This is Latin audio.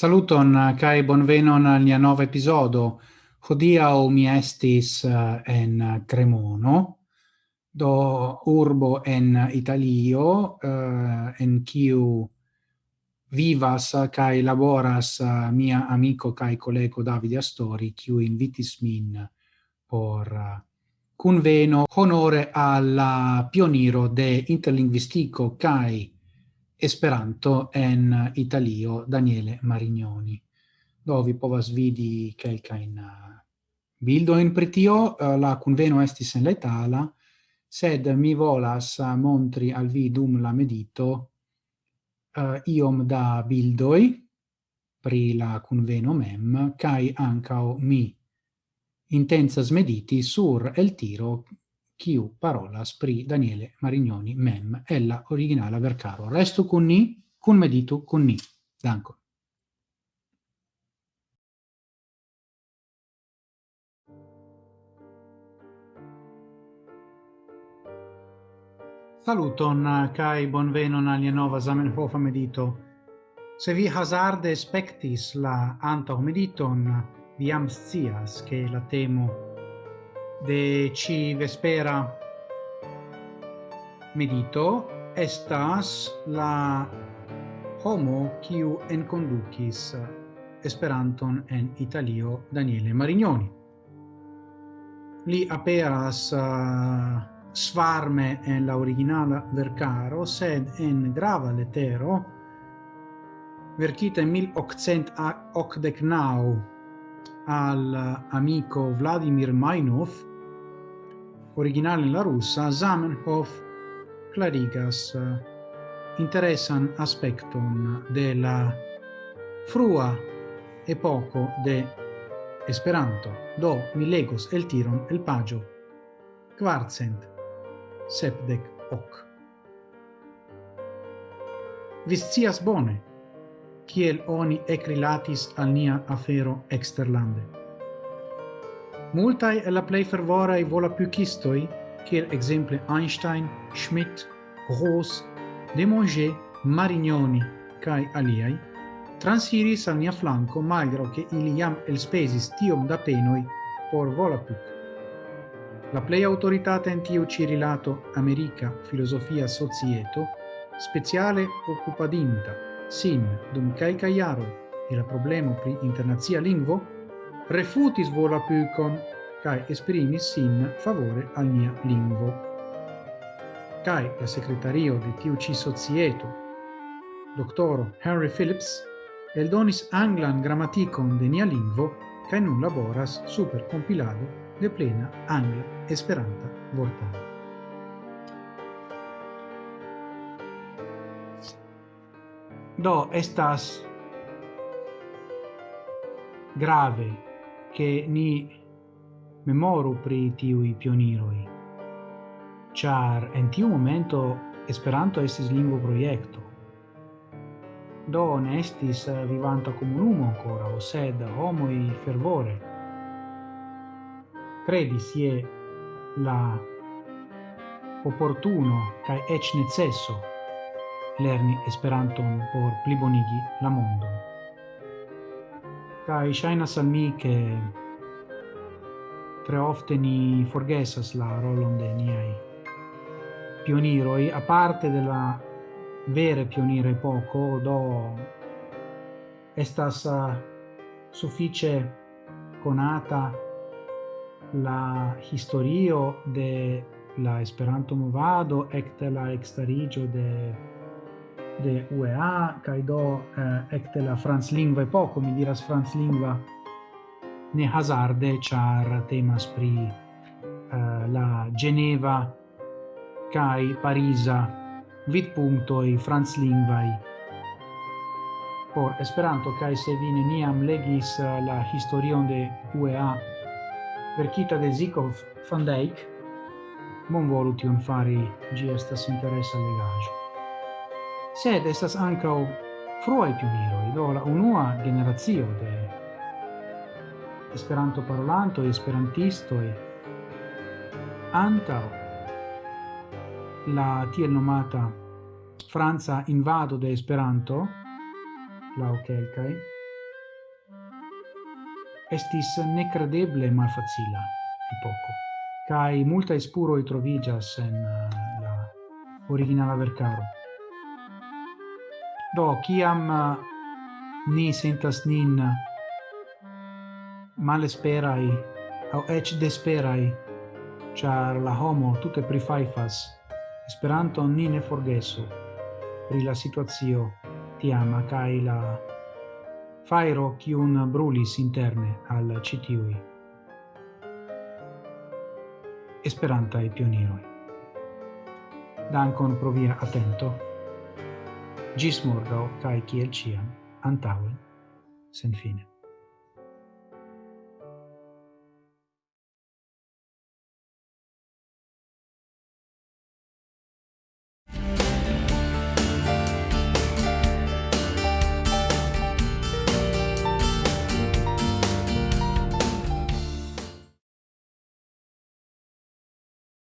Saluton eh, kai bonvenon al nia nova episodo. o mi estis eh, en Cremono, do urbo en Italio, eh, en kiu vivas kai laboras mia amico kai collego Davide Astori, kiu invitis min por conveno honore alla pioniro de interlinguistico kai Esperanto en Italio Daniele Marignoni. Do vi povas vidi kelkajn eh, bildo in pritio eh, la conveno estis en letala sed mi volas eh, montri al vi dum la medito uh, iom da bildoi pri la conveno mem, kai ancao mi intensa mediti sur el tiro quiu parolas pri Daniele Marignoni mem ella originala vercaro. Resto con ni, con meditu con ni. Danko. Saluton eh, kai bonvenon alia nova Zamenhof medito. Se vi hazarde spectis la antaŭ mediton, eh, viam scias che la temo de ci vespera medito estas la homo kiu enkondukis Esperanton en Italio Daniele Marignoni. Li aperas uh, svarme en la originala vercaro, sed en grava letero verkita in 1889 al uh, amico Vladimir Mainov originale in la russa, Zamenhof clarigas eh, interesan aspectum de la frua epoco de Esperanto. Do mi legos el tiron el pagio quartcent sepdec hoc. Viscias bone kiel oni ecrilatis al nia afero exterlande. Multai e la plej fervoraj volapuikistoj, kiel ekzemple Einstein, Schmidt, Ross, De Monge, Marignoni kaj aliai, transiris al mio flanco, malgrado che il iam el spesis tiom da penoi por Volapük. La plej aŭtoritata en tiu ĉi rilato Amerika Filozofia Societo speciale occupadinta, sin dum kelkaj jaroj je la problemo pri internacia lingvo refutis volapükon, cae esprimis sin favore al mia lingvo. Cae la secretario de tiu ci societo, doctoro Henry Phillips, eldonis anglan grammaticon de nia lingvo, cae nun laboras super compilado de plena angla esperanta vortaro. Do, estas grave che ni memoru pri tiui pioniroi. Char en tiu momento Esperanto estis lingvo proiecto. Do ne estis vivanta comunumo ancora, o sed homoi fervore. Credis ie la opportuno cae ec necesso lerni Esperanton por plibonigi la mondo kai shaina al mi che tre ofte ni forgesas la rolon de niai pioniroi a parte della vere pionire poco do estas suffice conata la historio de la Esperanto movado ecte la exterigio de de UEA kaj do eh, ecte la franclingva epoko mi diras franclingva ne hazarde char temas pri eh, la Geneva kaj Pariza vidpunktoj franclingvaj por Esperanto kai se vi neniam legis eh, la historion de UEA verkita de Zikov van Dijk, bonvolu tion fari, gi estas interesa legajo sed estas ankaŭ froi pioniroj, do la unua generazio de Esperanto parolanto, esperantisto e antao la tiel nomata Franza invado de Esperanto la okelkai estis necredeble malfacila epoko kaj multaj spuroj troviĝas en eh, la originala verkaro. Do, kiam eh, ni sentas nin eh, malesperai au ec desperai, char la homo tutte prifaifas, Esperanto ni ne forgesu pri la situazio tiama kai la fairo kiun brulis interne al citiui esperantaj e Dankon pro via atento. Gis morgau, cae ciel ciam, antauen, sen fine.